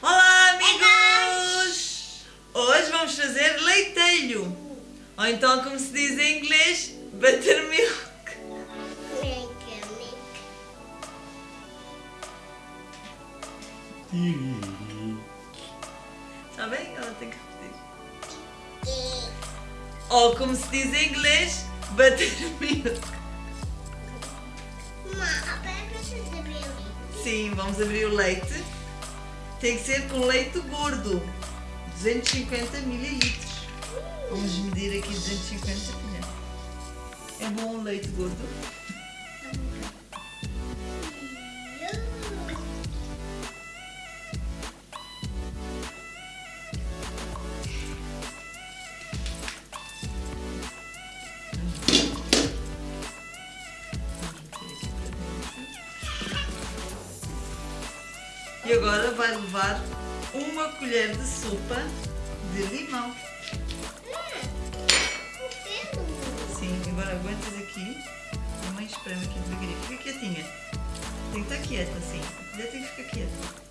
Olá, amigos! Hoje vamos fazer leitelho. Ou então, como se diz em inglês, buttermilk. Está bem? Ela tem que repetir. Ou como se diz em inglês, buttermilk. Sim, vamos abrir o leite. Tem que ser com leite gordo. 250 mililitros. Vamos medir aqui 250 colheres. É bom o leite gordo? E agora vai levar uma colher de sopa de limão. Sim, agora aguentas aqui. A mãe espreme aqui devagarinho. Fica quietinha. Tem que estar quieta, sim. A colher tem que ficar quieta.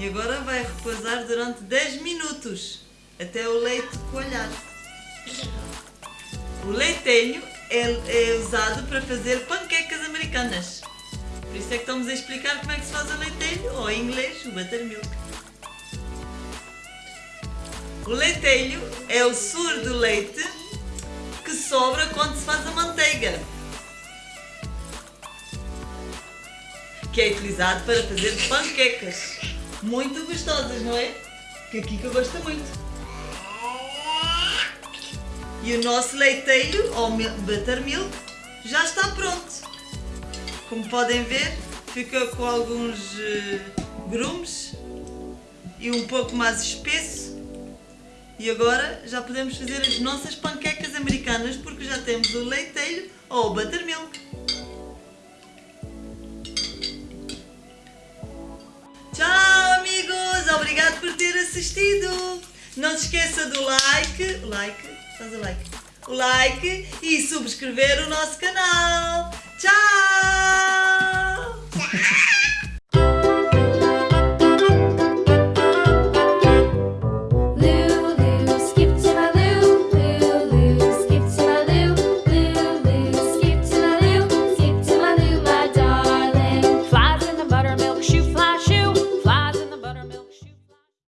E agora vai repousar durante 10 minutos até o leite coalhar. O leitelho é, é usado para fazer panquecas americanas. Por isso é que estamos a explicar como é que se faz o leitelho, ou em inglês, o buttermilk. O leitelho é o suor do leite que sobra quando se faz a manteiga. Que é utilizado para fazer panquecas. Muito gostosas, não é? Que que eu gosto muito. E o nosso leiteiro, ou mil- buttermilk, já está pronto. Como podem ver, fica com alguns eh, grumes e um pouco mais espesso. E agora já podemos fazer as nossas panquecas americanas porque já temos o leiteiro ou o buttermilk. Assistido! Não se esqueça do like, like, faz o like, o like e subscrever o nosso canal. Tchau!